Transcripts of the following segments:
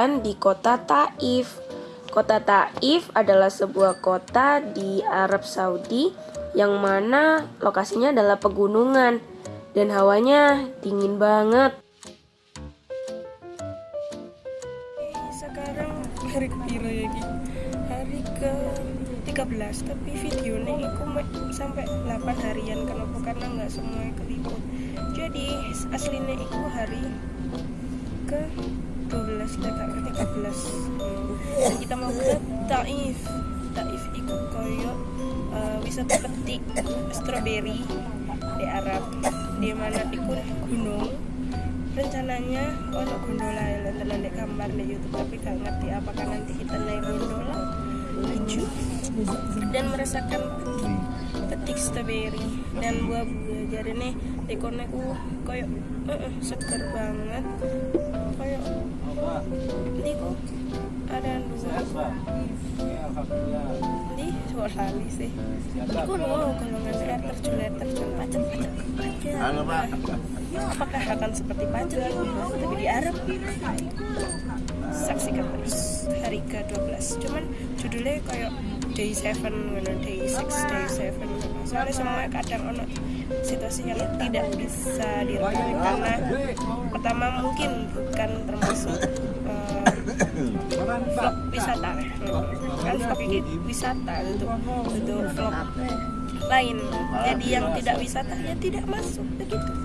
jalan di kota Taif. Kota Taif adalah sebuah kota di Arab Saudi yang mana lokasinya adalah pegunungan dan hawanya dingin banget. Sekarang hari kepiro ya Ki? Hari ke 13 tapi videonya itu sampai 8 harian kenapa karena nggak semua keliput jadi aslinya itu hari ke 12 dan ke 13 dan kita mau ke Taif. Taif itu koyo uh, wisata petik strawberry di Arab. Di mana itu gunung. Rencananya ono gondola yang nonton di kamar di YouTube tapi gak ngerti apakah nanti kita naik gondola. Lucu. Dan merasakan petik, petik strawberry dan buah-buah. Jadi nih ikonnya uh koyo uh, seger banget. Koyo ini kok ada dua ini dua kali sih. Aku loh kalau nggak air terjun air terjun pacet pacet pacet. Apakah akan seperti pacet? Tapi di Arab saksikan terus hari ke-12 cuman judulnya kayak day 7 gitu, day 6 day 7 soalnya semua kadang ono situasi yang tidak bisa direkam karena pertama mungkin bukan termasuk uh, vlog wisata. Kan vlog wisata untuk untuk vlog lain. Jadi yang tidak wisata ya tidak masuk. Begitu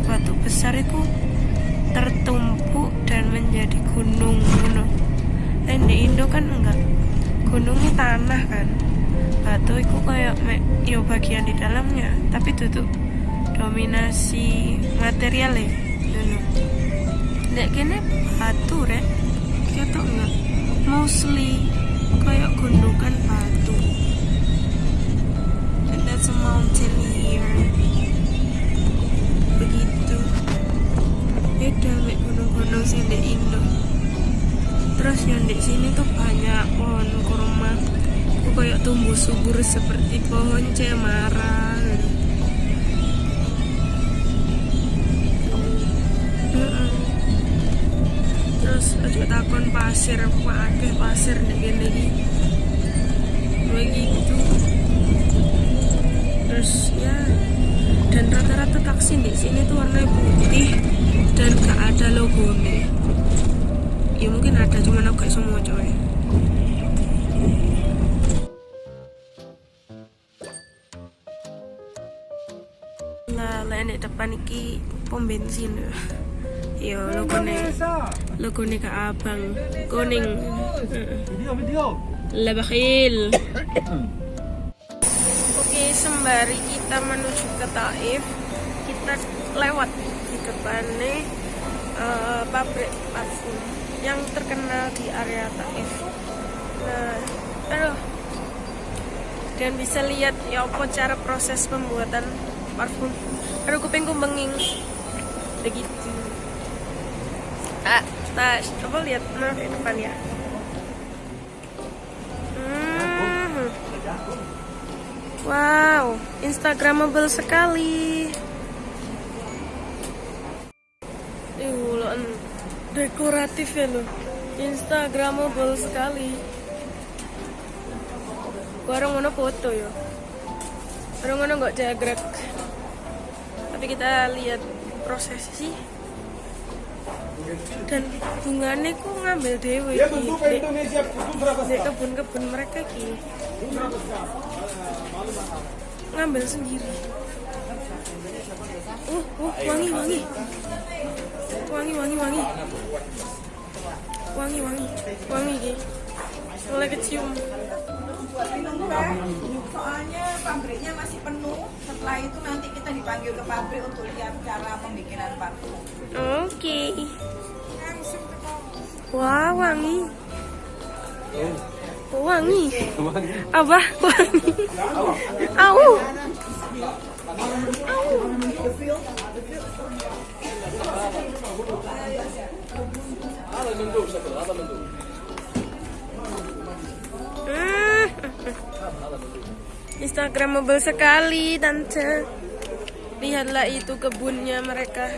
batu-batu besar itu tertumpuk dan menjadi gunung ngono dan di Indo kan enggak. Gunungnya tanah kan. Batu itu kayak yo bagian di dalamnya tapi tutup dominasi material ya dulu. Nek kene batu rek. Kita enggak. Mostly kayak gundukan batu. And that's a mountain here begitu beda mek gunung-gunung sing di Indo. Terus yang di sini tuh banyak pohon kurma. Kayak tumbuh subur seperti pohon cemara aja takon pasir pakai pasir nih gini begitu terus ya dan rata-rata taksi di sini tuh warna putih dan gak ada logo nih ya mungkin ada cuman aku gak semua coy lah lain di depan iki pom bensin ya Yo, logone logone ka abang. Kuning. Video, bakhil. sembari kita menuju ke Taif kita lewat depannya uh, pabrik parfum yang terkenal di area Taif. Nah aduh. Dan bisa lihat ya apa cara proses pembuatan parfum. Aduh kupingku benging begitu. Ah nah coba lihat nah di depan ya? Hmm. wow instagramable sekali uh, dekoratif ya lo instagramable sekali. Warung mana foto ya? Warung mana nggak jagrek tapi kita lihat prosesi dan bunganya kok ngambil dewe Ya, tentu Indonesia, berapa di kebun-kebun mereka ki. Ngambil sendiri. Uh, uh wangi wangi wangi wangi wangi. Wangi wangi. Wangi ki. Mulai kecium. Soalnya pabriknya masih penuh. Setelah itu nanti kita dipanggil ke pabrik untuk lihat cara pembikinan parfum. oke. Wah wangi. Wangi. Apa wangi. Au Hmm. Instagramable sekali tante Lihatlah itu kebunnya mereka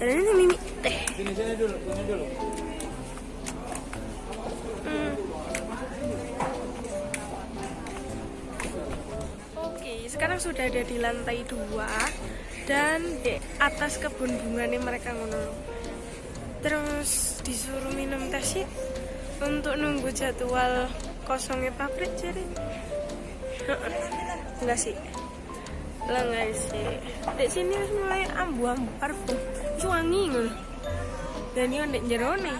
Dan ini mimi teh Sini sini dulu, sini dulu. Hmm. Oke, sekarang sudah ada di lantai dua dan di atas kebun bunganya mereka ngono. Terus disuruh minum teh sih untuk nunggu jadwal kosongnya pabrik jadi. Enggak sih. Lah enggak sih. Di sini mulai ambu-ambu parfum. Wangi ngono. Dan ini jero nih.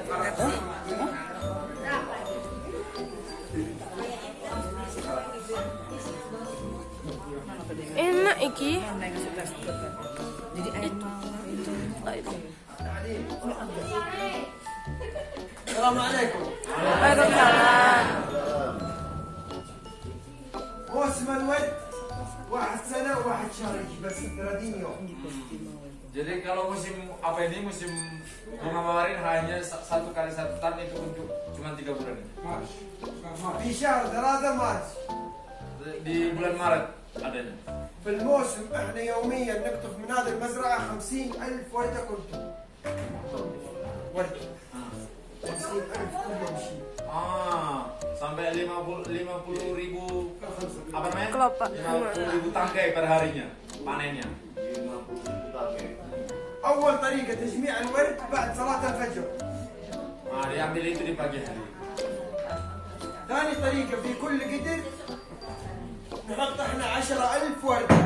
power bank. Enak iki. Jadi air Waalaikumsalam. موسم الود واحد سنة وواحد شهر بس 30 يوم Jadi kalau musim apa ini musim bunga mawar ini hanya sa- satu kali satu tahun itu untuk cuma tiga bulan. في شهر ثلاثة مارس Di bulan Maret adanya. في الموسم احنا يوميا نقطف من هذه المزرعة 50 ألف وردة كنتم وردة 50 ألف كل يوم شيء Ah, sampai 50 50 ribu apa namanya? Kelopak. 50 ribu tangkai per harinya panennya. 50 ribu tangkai. أول طريقة تجميع الورد بعد صلاة الفجر Nah, diambil itu di pagi hari. ثاني طريقة في كل قدر نحط احنا 10000 وردة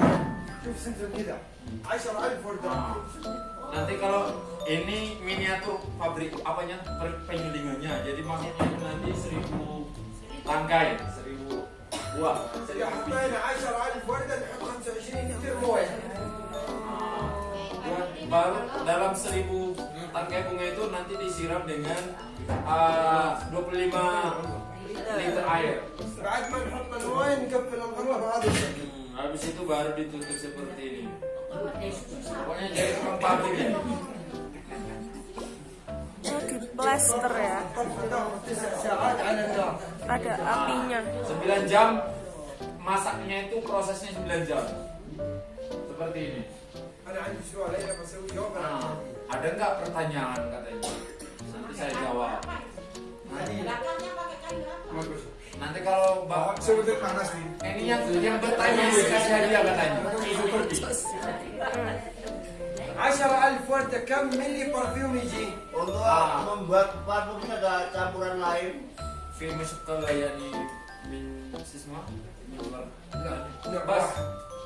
شوف سنتم كذا 10000 وردة Ah. Nanti kalau ini miniatur pabrik apanya per- penyulingannya. Jadi maksudnya itu nanti 1000 tangkai, Buah. إذا حطينا 10000 وردة نحط 25 لتر موية baru dalam 1000 tangkai bunga itu nanti disiram dengan uh, 25 liter air. بعد ما نحط الموية نقفل الغرفة بهذا الشكل Hmm, habis itu baru ditutup seperti ini. Pokoknya jadi tukang pabrik ya. Oh, di plaster ya. ada apinya. 9 jam masaknya itu prosesnya 9 jam. Seperti ini. Nah, ada nggak pertanyaan katanya? Nanti saya jawab. Nanti nanti kalau bawa sebetulnya panas nih. Ini yang yang bertanya kasih hadiah katanya. Asyara alfuan tekam milih parfum ini Untuk ah. membuat parfum ada campuran lain Film masuk ke gaya di min sisma. لا لا Bas,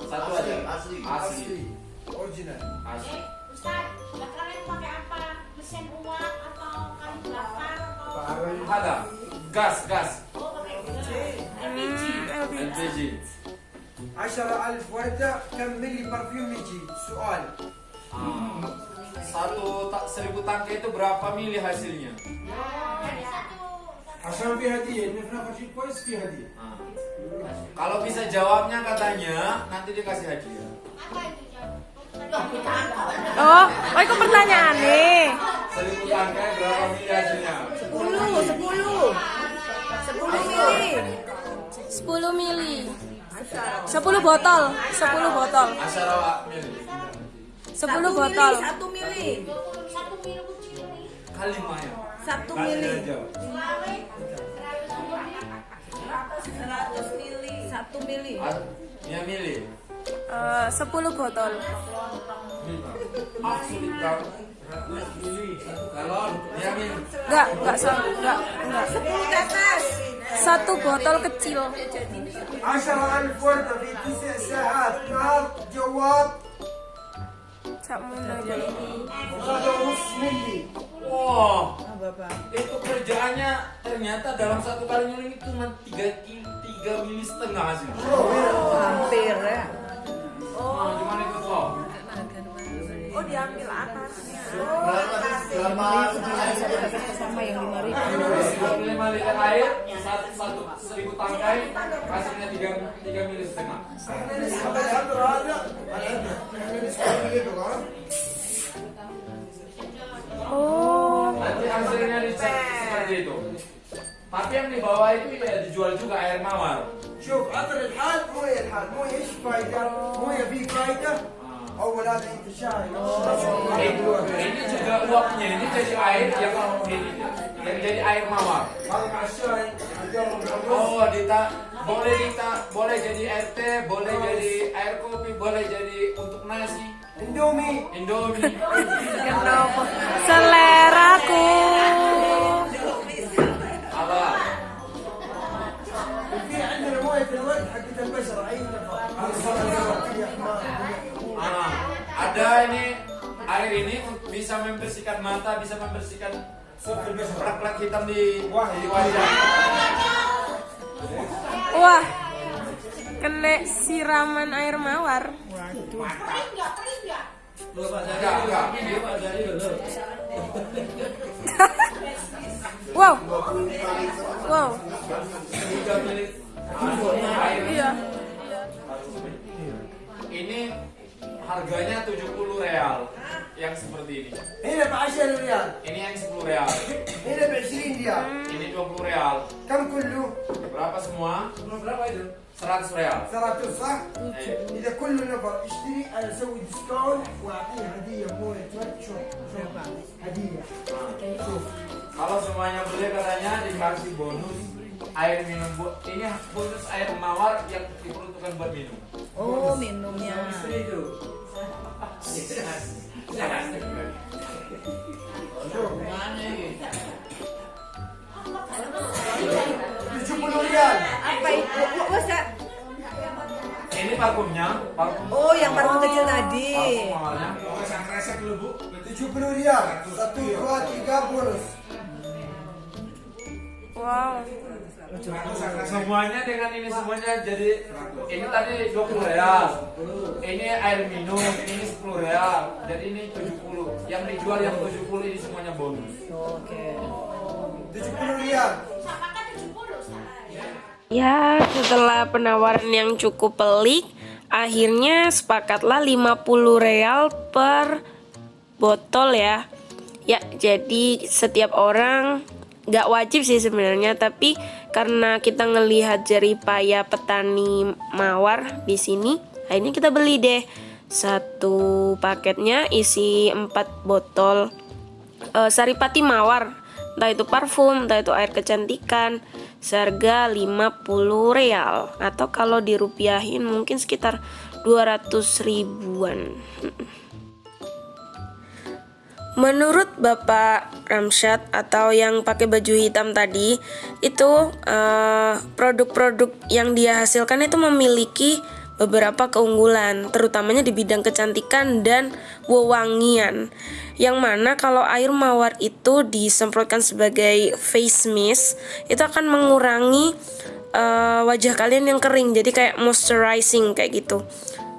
satu aja. Asli, asli. Asli. أصلي أوريجينال Asli. Ustaz, lah kalian pakai apa? Mesin uap atau kayu bakar atau Ada gas, gas. oh pakai gas? Hmm, LPG. LPG. 10000 وردة كم ملي برفيوم يجي؟ سؤال Ah, satu tak seribu tangkai itu berapa mili hasilnya? Hasan hadi hadiah, ini kenapa sih kuis pi hadiah? Kalau bisa jawabnya katanya nanti dikasih hadiah. Apa itu jawab? Oh, oh itu pertanyaan nih. Selimut angka berapa mili hasilnya? Sepuluh, sepuluh, sepuluh mili, sepuluh mili, sepuluh botol, sepuluh botol. Asyara mili. Sepuluh botol. Satu mili. Satu mili. Kali ya. 1 Kasih mili. aja. Selawe, seratus mili. 100 mili. 1 mili. Ah, Ya mili. Eh, 10 botol. Ah sulit kau. Kalau ya mili. Enggak, enggak sama, enggak, enggak. 10 ke atas. Satu botol kecil. 10000 وردة في تسع ساعات نار جواب itu kerjaannya ternyata dalam satu kali nyuling itu cuma tiga tiga mili setengah sih. Hampir ya. diambil atasnya. Berapa Sama yang 5 ribu. dua puluh lima liter air satu satu seribu tangkai hasilnya tiga tiga mili setengah هذا الهدر هذا الهدر احنا نسوي الليفل ها Oh, nanti hasilnya dicek seperti itu tapi yang di bawah itu ya dijual juga air mawar شوف عطر الحال مويه الحال مويه ايش فايده؟ مويه في فايده Oh, wala siya. Ini juga uapnya, ini jadi air yang yang jadi air mawar. Oh, dita boleh dita boleh jadi air teh, boleh jadi air kopi, boleh jadi untuk nasi. Indomie. Indomie. Seleraku. Ini air ini bisa membersihkan mata, bisa membersihkan plak-plak hitam di di wajah. Wah. Kena siraman air mawar. Enggak. Wow. Wow. Iya. ini harganya 70 real yang seperti ini. هنا ب 10 ريال Ini yang 10 real, هنا ب 20 ريال ini 20 real. كم كله؟ Berapa semua? Berapa itu? 100 real. ثلاثة صح؟ Eh, إذا كل نفر يشتري أنا أسوي ديسكاونت وأعطيه هدية موية ورد شوف شوف هدية شوف Kalau semuanya beli katanya dikasih bonus air minum bu ini khusus air mawar yang diperuntukkan buat minum. Oh, minumnya. tujuh puluh rial Apa itu? Ini parfumnya, parfum. Oh, yang parfum kecil tadi. Parfum mawarnya. tujuh puluh rial satu dua tiga bonus Wow. Semuanya dengan ini semuanya jadi ini tadi 20 real. Ini air minum, ini 10 real. Jadi ini 70. Yang dijual yang 70 ini semuanya bonus. 70 riyal. Sama kan 70 Ustaz. Ya, setelah penawaran yang cukup pelik, akhirnya sepakatlah 50 real per botol ya. Ya, jadi setiap orang nggak wajib sih sebenarnya, tapi karena kita ngelihat jeripaya petani mawar di sini, akhirnya kita beli deh. Satu paketnya isi 4 botol eh, saripati mawar. Entah itu parfum, entah itu air kecantikan seharga 50 real. Atau kalau dirupiahin mungkin sekitar 200 ribuan Menurut Bapak Ramsyad atau yang pakai baju hitam tadi itu eh, produk-produk yang dia hasilkan itu memiliki beberapa keunggulan, terutamanya di bidang kecantikan dan wewangian. Yang mana kalau air mawar itu disemprotkan sebagai face mist, itu akan mengurangi eh, wajah kalian yang kering, jadi kayak moisturizing kayak gitu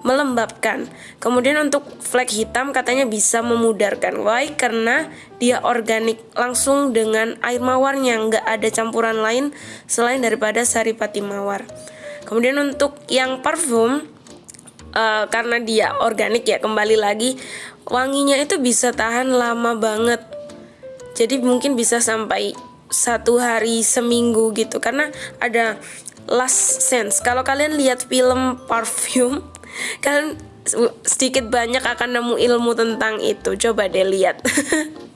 melembabkan. Kemudian untuk flek hitam katanya bisa memudarkan. Why? Karena dia organik langsung dengan air mawarnya, nggak ada campuran lain selain daripada saripati mawar. Kemudian untuk yang parfum eh, karena dia organik ya kembali lagi wanginya itu bisa tahan lama banget. Jadi mungkin bisa sampai satu hari seminggu gitu karena ada last sense. Kalau kalian lihat film parfum, kalian sedikit banyak akan nemu ilmu tentang itu. Coba deh lihat.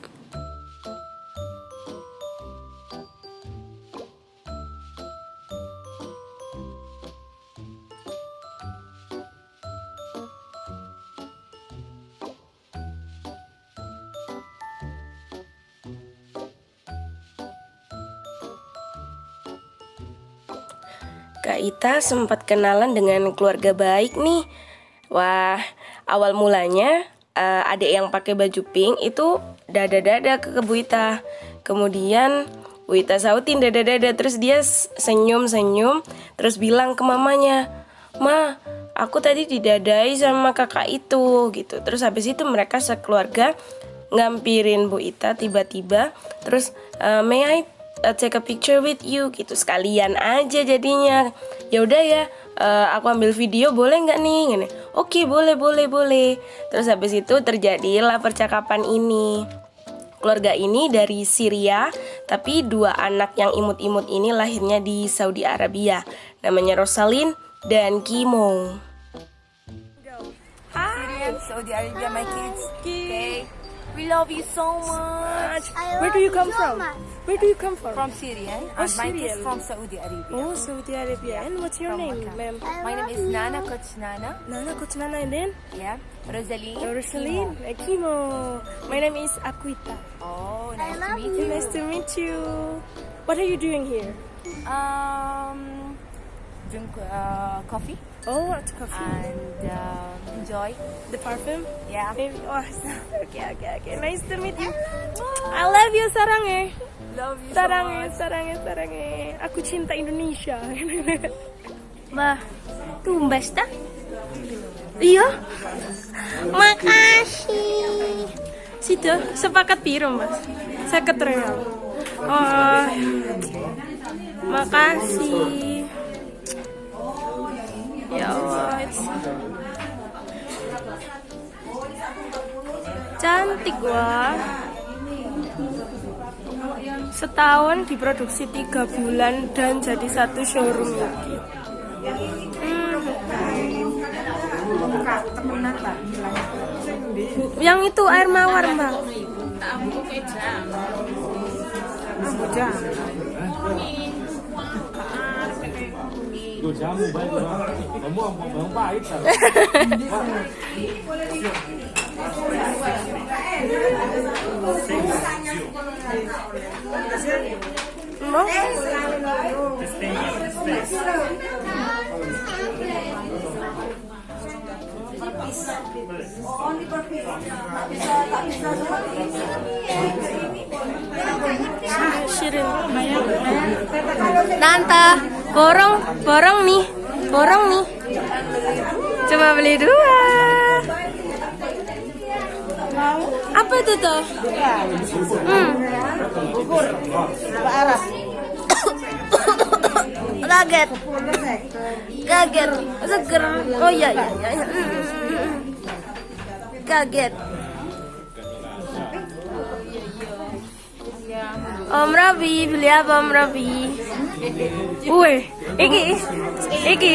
Ita sempat kenalan dengan keluarga baik nih. Wah, awal mulanya eh, adik yang pakai baju pink itu dada-dada ke Bu Ita. Kemudian Bu Ita sautin dada-dada terus dia senyum-senyum terus bilang ke mamanya, "Ma, aku tadi didadai sama kakak itu." gitu. Terus habis itu mereka sekeluarga ngampirin Bu Ita tiba-tiba terus eh, "May I uh, take a picture with you gitu. Sekalian aja jadinya. Ya udah ya uh, aku ambil video boleh nggak nih? Gini, oke boleh boleh boleh. Terus habis itu terjadilah percakapan ini. Keluarga ini dari Syria tapi dua anak yang imut-imut ini lahirnya di Saudi Arabia. Namanya Rosalin dan Kimo Syrian, Saudi Arabia, my kids. Okay. We love you so much. Where do you come from? Where do you come from? From Syria. Oh, and my Syrian. kids from Saudi Arabia. Oh, Saudi Arabia. And what's your From name, ma'am? My name is Nana Coach Nana. Nana Kuchnana and then Yeah. Rosalie. Rosaline Kimo. My name is Akuita. Oh, nice to meet you. Nice to meet you. What are you doing here? Um, drink uh, coffee Oh, it's coffee. and um, enjoy. the perfume? Yeah. Maybe. Oh, okay, okay, okay. Nice to meet you. I love you, Sarange. Love you so Sarange, much. Sarange, Sarange. Aku cinta Indonesia. Bah, tumbas tak? Iya. Makasih. Situ, sepakat piro, Mas? Seket real. Oh, makasih. Ya Allah, it's- cantik wah. Setahun diproduksi tiga bulan dan jadi satu showroom ini. Hmm. Yang itu air mawar mbak. Gue jamu baik Kamu yang pahit kan? Mau? Piece. Only per piece. Tak bisa, tak bisa seperti ini. Shirin. Tante, borong, borong nih, borong nih. Coba beli dua. Apa itu tuh? Hmm. Kaget. Kaget. Seger. Oh iya iya iya. Kaget. Om Rabi, beli apa Om Rabi? Wih, iki, iki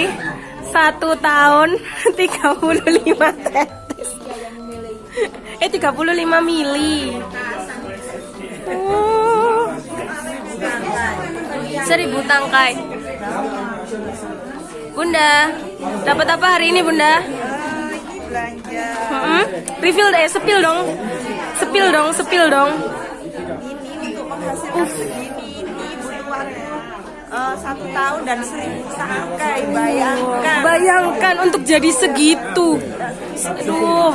satu tahun 35 tetes. Eh 35 mili. Oh. Seribu tangkai. Bunda, dapat apa hari ini Bunda? Belanja Hmm? Refill deh, sepil dong. Sepil dong, sepil dong. ini untuk menghasilkan segini ini butuhannya eh, satu tahun dan seribu tangkai bayangkan Bayangkan untuk jadi segitu. Aduh.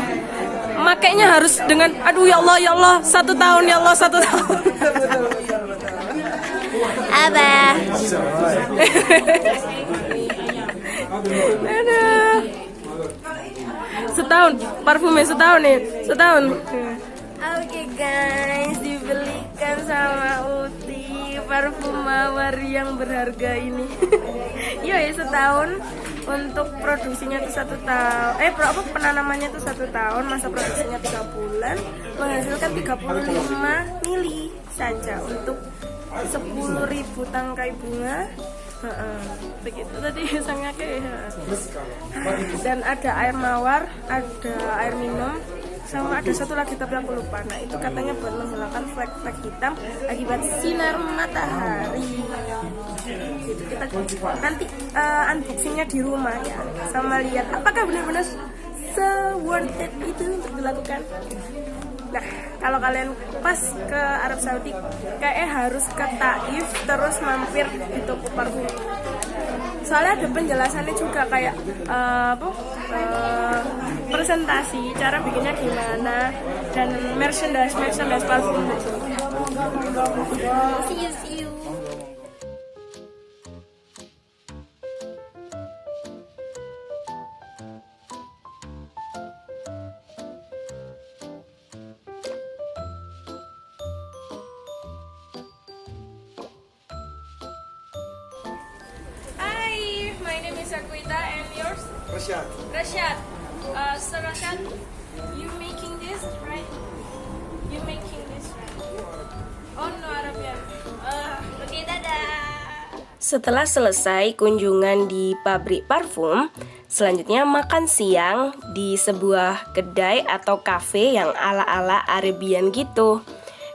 Makanya harus dengan aduh ya Allah ya Allah satu tahun ya Allah satu tahun. Abah. Aduh. Setahun, parfumnya setahun nih, setahun. Oke guys, dibelikan sama Uti parfum mawar yang berharga ini. Iya ya setahun untuk produksinya itu satu tahun. Eh pro apa penanamannya itu satu tahun, masa produksinya tiga bulan, menghasilkan 35 mili saja untuk 10.000 tangkai bunga. Begitu tadi sangat kayak dan ada air mawar, ada air minum, sama ada satu lagi tapi aku lupa. Nah itu katanya buat menghilangkan flek-flek hitam akibat sinar matahari. Gitu kita nanti eh, unboxingnya di rumah ya, sama lihat apakah benar-benar se worth it itu untuk dilakukan. Nah, kalau kalian pas ke Arab Saudi, kayaknya harus ke Taif terus mampir di toko parfum. Soalnya ada penjelasannya juga kayak eh, apa? eh, presentasi, cara bikinnya gimana dan merchandise merchandise parfum gitu. See you, see you. Is Akwita and yours? Rashad. Rashad. Uh, so Rashad, you making this right? You making this right? Oh no Arabian. Uh, okay, dadah. Setelah selesai kunjungan di pabrik parfum, selanjutnya makan siang di sebuah kedai atau kafe yang ala-ala Arabian gitu.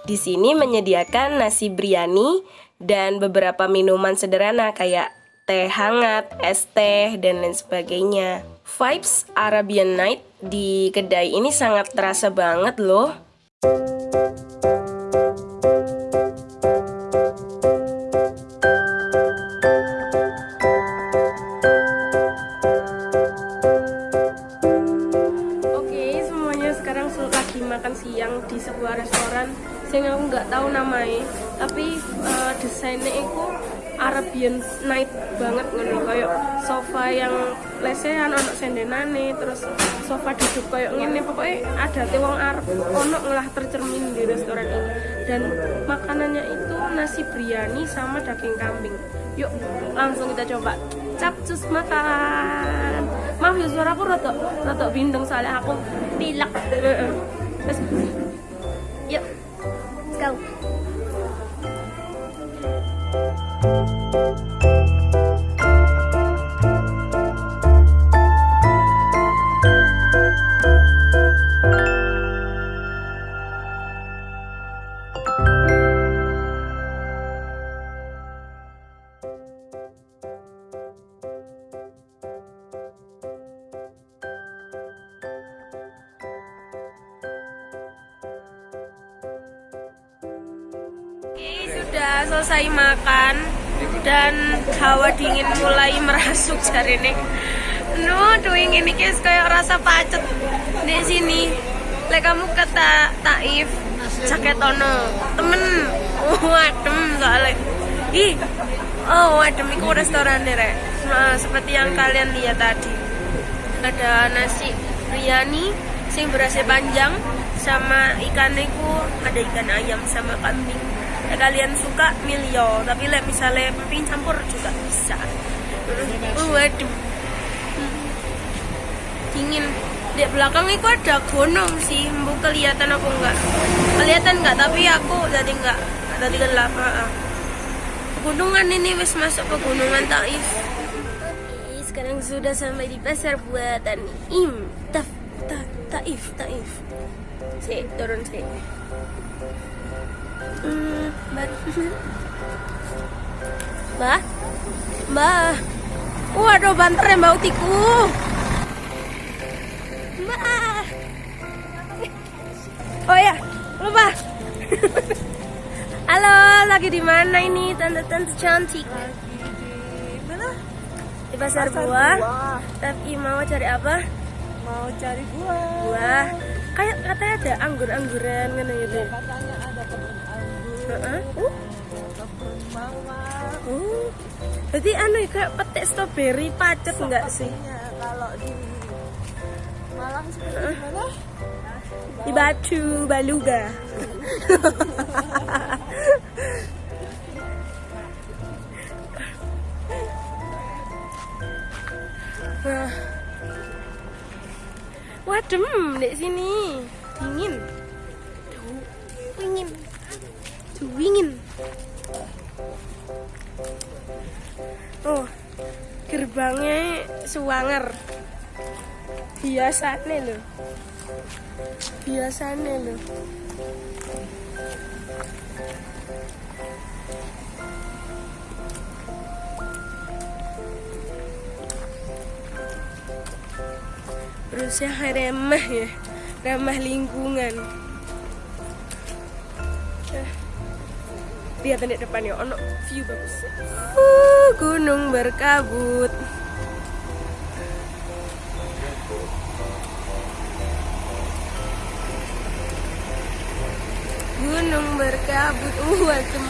Di sini menyediakan nasi biryani dan beberapa minuman sederhana kayak teh hangat, es teh, dan lain sebagainya. Vibes Arabian Night di kedai ini sangat terasa banget loh. Arabian night banget ngono. Kayak sofa yang lesehan ono sendenane terus sofa duduk kayak ngene. Pokoknya ada wong Arab ono ngelah tercermin di restoran ini. Dan makanannya itu nasi biryani sama daging kambing. Yuk langsung kita coba. Capcus makan. Maaf ya suara aku rotok rotok bindeng soalnya aku pilek yuk go Oke, dingin mulai merasuk hari ini. No, doing ini guys kayak rasa pacet di sini. Lek kamu ke Ta- Taif, Jaketono, temen, oh adem soalnya. Ih, oh adem itu restoran rek. Nah, seperti yang kalian lihat tadi. Ada nasi biryani, sing berasnya panjang, sama ikan itu ada ikan ayam sama kambing. Lek kalian suka milio, tapi lek misalnya emping campur juga bisa. Oh, adem dingin. Di belakang itu ada gunung sih. Bu kelihatan aku enggak? Kelihatan enggak tapi aku tadi enggak tadi gelap. Pegunungan ini wis masuk pegunungan Taif Oke, sekarang sudah sampai di pasar buatan Im. Ta, Taif Taif. Si turun si hmm, baru Mbak Mbak Waduh banter ya mbak utiku Mbak. Oh ya, lupa. Halo, lagi di mana ini tante-tante cantik? Mana? Di pasar, Pasar buah. buah. Tapi mau cari apa? Mau cari buah. Buah. Kayak katanya ada anggur-angguran gitu gitu. Katanya ada anggur, Heeh. Uh, uh. Jadi anu ya, kayak petik strawberry pacet enggak sih? Kalau di Malang seperti mana? Di Batu Baluga. Wah. Wadem di sini. Dingin. Dingin. Dingin. Oh, gerbangnya suwanger. Biasanya loh. Biasanya loh. Berusaha remah ya, ramah lingkungan. Lihat di depannya, ono view bagus. Uh, gunung berkabut. Gunung berkabut, uh, adem.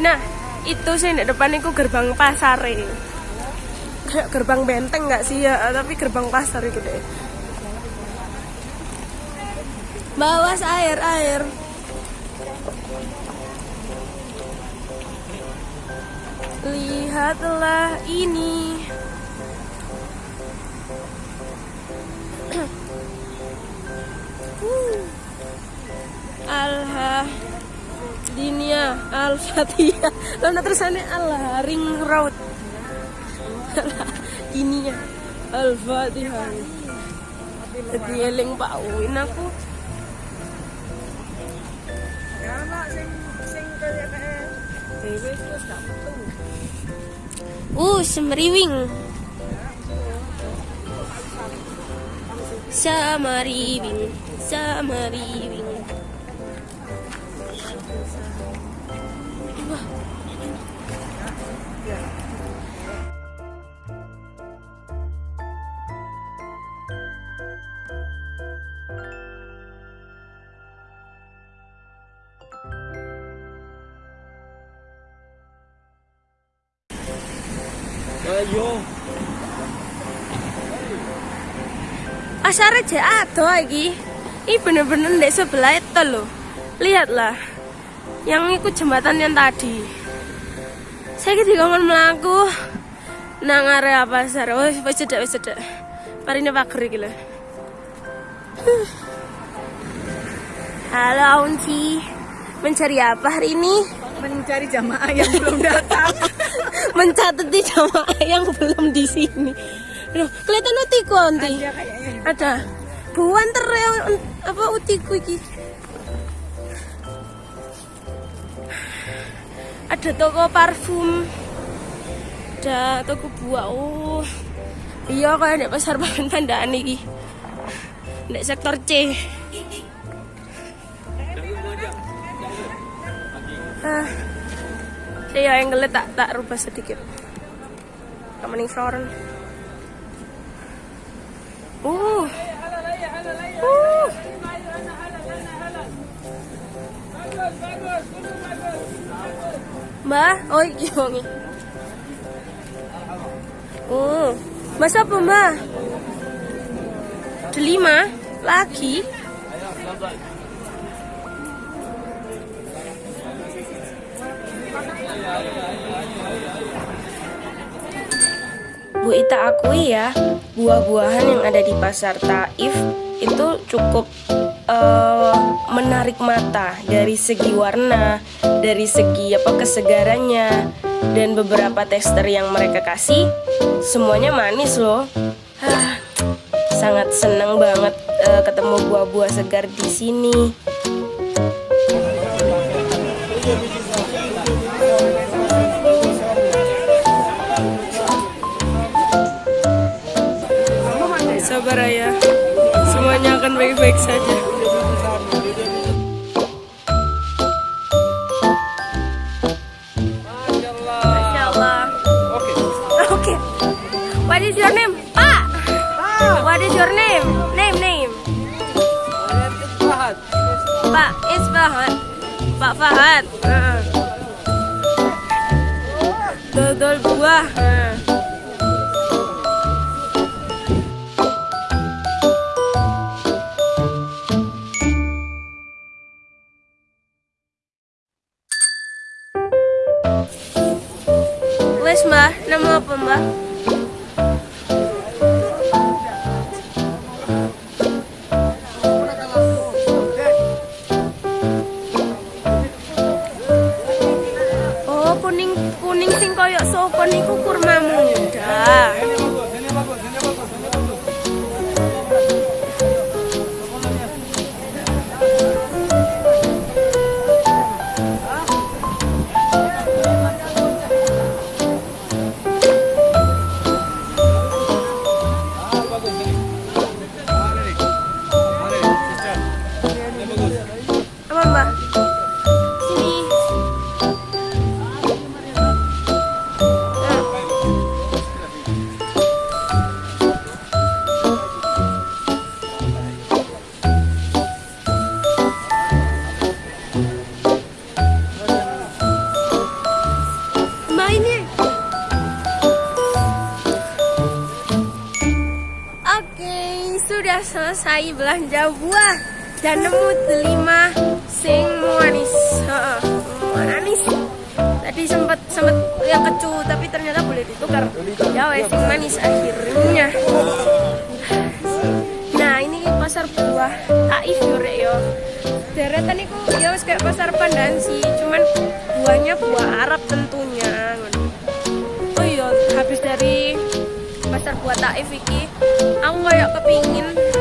Nah, itu sih di depan itu gerbang pasar ini. Kayak gerbang benteng nggak sih ya, tapi gerbang pasar itu deh. Bawas air, air. Lihatlah ini. Alha Dinia Al-Fatihah Lalu terusannya Allah Ring Road Dinia Al-Fatihah Jadi eling Pak Win aku. Uh, semeriwing. Samariwing Samariwing Asar aja ada lagi. Ini bener-bener di sebelah itu loh. Lihatlah. Yang ikut jembatan yang tadi. Saya gitu ngomong melaku. Nang area pasar. Oh, wis cedak, wis cedak. Parine pager iki lho. Halo Aunci. Mencari apa hari ini? Mencari jamaah yang belum datang. Mencatat di jamaah yang belum di sini. Loh, kelihatan utiku. Ada kayaknya. Ada. Buan tere apa utiku iki. Ada toko parfum. Ada toko buah. Oh. Iya kayak di pasar Tandaan iki. Di sektor C. ah iya angle tak tak rubah sedikit Kamening Floren uh uh Mbak, oh iya nih. Oh, mas apa mbak? Delima lagi? Bu Ita akui ya, buah-buahan yang ada di pasar Taif itu cukup eh, menarik mata dari segi warna, dari segi apa kesegarannya dan beberapa tester yang mereka kasih semuanya manis loh. Sangat senang banget eh, ketemu buah-buah segar di sini. Sabar ya, semuanya akan baik-baik saja. What is your name? Pak. What is your name? Name name. Pak Isfahan. Pak Fahad. Heeh. Dodol buah. Heeh. Selesai belanja buah dan nemu delima sing manis. Manis. Tadi sempat sempat yang kecu tapi ternyata boleh ditukar. Ya wes sing manis akhirnya. Nah, ini pasar buah Taif yo rek yo. Deretan iku ya wis kayak pasar Pandansi, cuman buahnya buah Arab tentunya. Oh iya, habis dari pasar buah Taif iki, aku kayak kepingin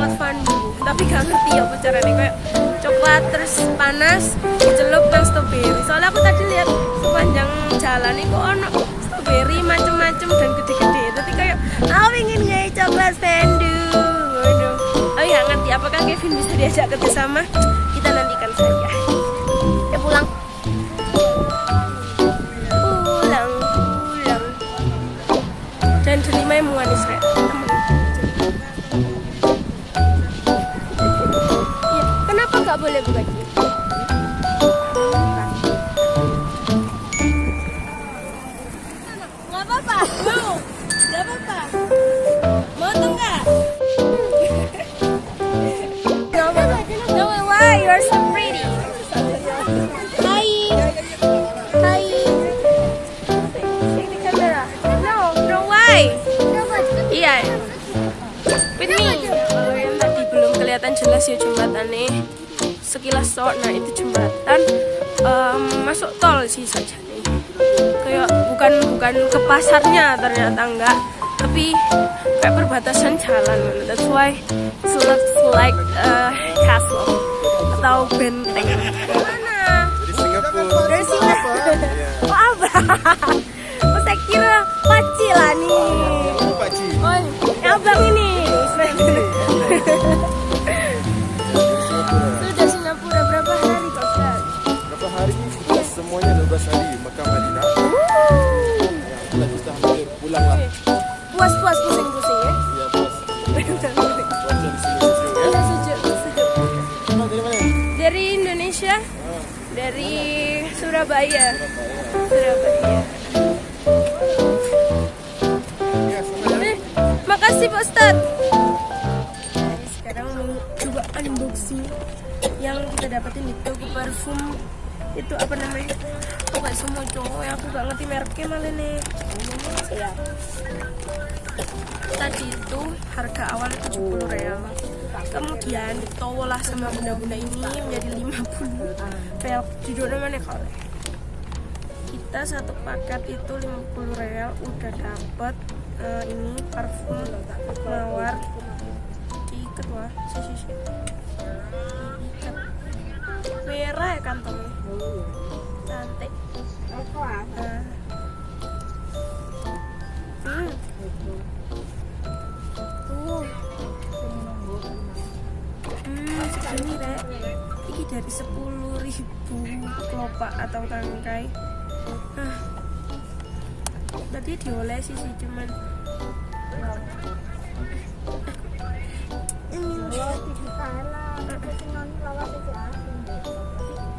coklat fondue, tapi gak ngerti ya caranya kayak coklat terus panas dicelup nang strawberry. Soalnya aku tadi lihat sepanjang jalan itu ono strawberry macem-macem dan gede-gede. Tapi kayak aku ingin ngai coklat fondue. Oh ya ngerti apakah Kevin bisa diajak kerjasama? Kita nantikan saja. Ya pulang. Pulang, pulang dan delima yang manis boleh buka nggak apa-apa mau nggak apa-apa mau tuh nggak no, no, why you are so pretty hi hi Take the camera. No, no why? Iya. With me. Kalau yang tadi belum kelihatan jelas ya jembatannya. Sekilas sok, nah itu jembatan em, masuk tol sih saja nih. Kayak bukan bukan ke pasarnya ternyata enggak, tapi kayak perbatasan jalan. That's why it looks like a castle atau benteng. Mana? Dari Singapura. Dari Singapura. Oh apa? Oh saya kira paci lah nih. Paci. Oh, yang abang ini. Surabaya. Surabaya. Makasih Pak Ustad. Sekarang mau coba unboxing yang kita dapetin di toko parfum itu apa namanya? Aku gak semua cowok ya, aku gak ngerti mereknya malah nih. Ya. Tadi itu harga awal 70 real. Kemudian ditowo lah sama bunda-bunda ini menjadi 50 real. Judulnya mana kalau? Kita satu paket itu 50 real udah dapet eh, ini parfum mawar diikat wah sisi diikat merah ya kantongnya cantik Nah. Hmm. Hmm. Ini dari sepuluh ribu kelopak atau tangkai. Nah. Tadi diolesi sih cuman.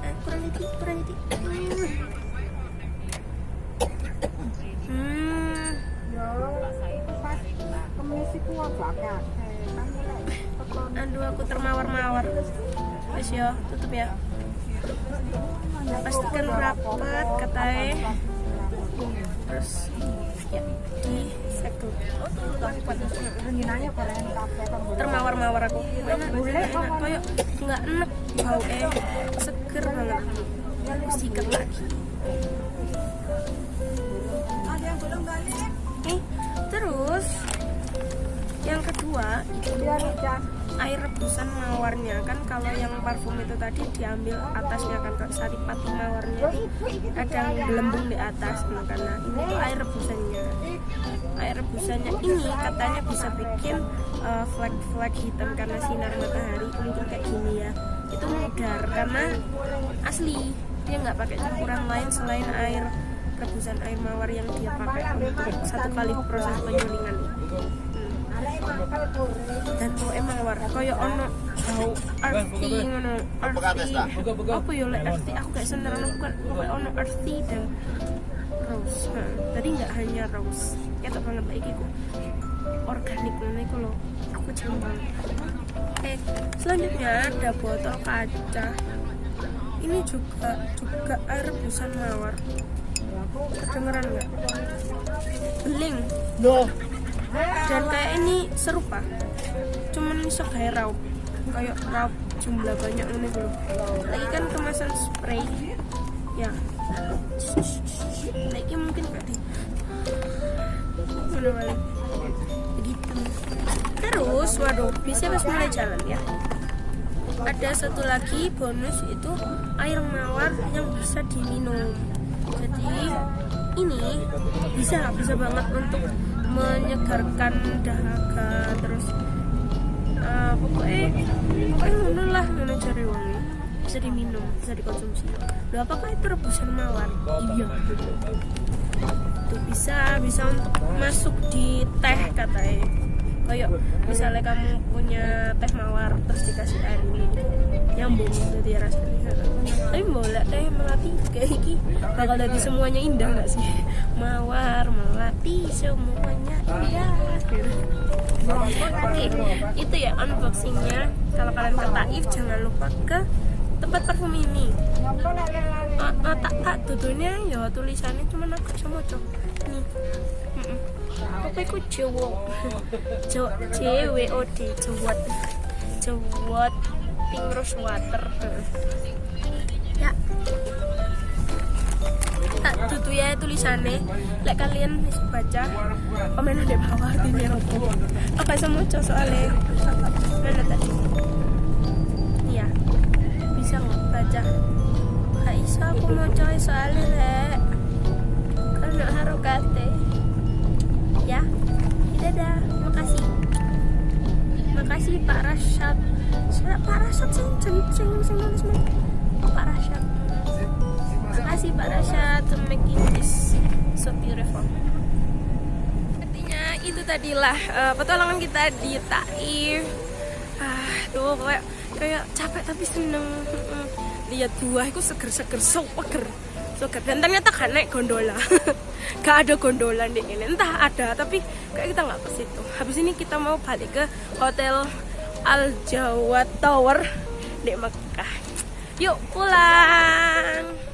Eh, kurang dikit, kurang dikit. Hmm. Aduh aku termawar-mawar Wes yo, tutup ya Pastikan rapat katanya Terus ya. Di segel Termawar-mawar aku. Enak, enak nggak enak bau eh. Seger banget. Sikat lagi. Terus yang kedua itu air rebusan mawarnya. Kan kalau yang parfum itu tadi diambil atasnya kan kalau saripati mawarnya ada yang gelembung di atas nah, karena ini tuh air rebusannya. Air rebusannya ini katanya bisa bikin uh, flek-flek hitam karena sinar matahari mungkin kayak gini ya. Itu mudar karena asli. Dia nggak pakai campuran lain selain air rebusan air mawar yang dia pakai untuk satu kali proses penyulingan dan bau emang war koyo ono bau arti ngono arti. Apa ya lek arti? Aku gak seneng ono bukan koyo ono arti dan rose nah, tadi nggak hanya rose. Ketok banget lagi ku organik ngono iku lho. Aku cembang eh selanjutnya ada botol kaca. Ini juga juga air rebusan mawar. Kedengeran nggak? Beling dan kayak ini serupa. Cuman bisa kayak raup. Kayak raup jumlah banyak ini dulu lagi kan kemasan spray. Ya. Lagi mungkin kayak di mana balik. Begitu terus waduh bisa pas mulai jalan ya? Ada satu lagi bonus itu air mawar yang bisa diminum. Jadi ini bisa bisa banget untuk menyegarkan dahaga terus uh, pokoknya pokoknya ngono lah ngono cari wangi bisa diminum bisa dikonsumsi. Loh, apakah itu rebusan mawar? Iya. Itu bisa bisa untuk masuk di teh katanya. Kayak misalnya kamu punya teh mawar terus dikasih air ini nyambung jadi rasanya. Tapi boleh teh melati kayak iki. Bakal jadi semuanya indah nggak sih mawar melati semuanya indah oke itu ya unboxingnya. Kalau kalian ke Taif jangan lupa ke tempat parfum ini. Uh, uh, tak tak tutunya ya tulisannya cuma aku sama cok nih C W O D cewot cewot pink rose water tutu ya tulisannya lek kalian baca komen di bawah artinya apa? Apa cok soalnya? Mana tadi? Iya bisa nggak baca? Gak bisa aku mau coy soalnya lek. Karena harokate ya dadah. Makasih. Makasih Pak Rashad. Pak Rashad sing sing sing sing? Pak Rashad makasih Pak Rashad. To making this so beautiful artinya itu tadilah uh, petualangan kita di Taif ah tuh kayak kayak capek tapi seneng. Lihat buah itu seger-seger so peger. Sogat dan ternyata kan naik gondola. Gak ada gondola di ini. Entah ada tapi kayak kita nggak ke situ. Habis ini kita mau balik ke hotel Al Jawa Tower di Mekah. Yuk pulang